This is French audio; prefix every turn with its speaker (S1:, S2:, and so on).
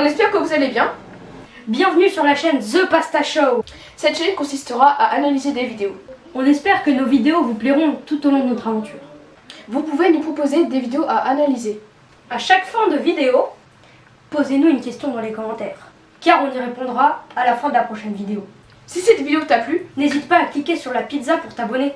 S1: On espère que vous allez bien.
S2: Bienvenue sur la chaîne The Pasta Show.
S1: Cette chaîne consistera à analyser des vidéos.
S2: On espère que nos vidéos vous plairont tout au long de notre aventure.
S1: Vous pouvez nous proposer des vidéos à analyser.
S2: À chaque fin de vidéo, posez-nous une question dans les commentaires, car on y répondra à la fin de la prochaine vidéo.
S1: Si cette vidéo t'a plu,
S2: N'hésite pas à cliquer sur la pizza pour t'abonner.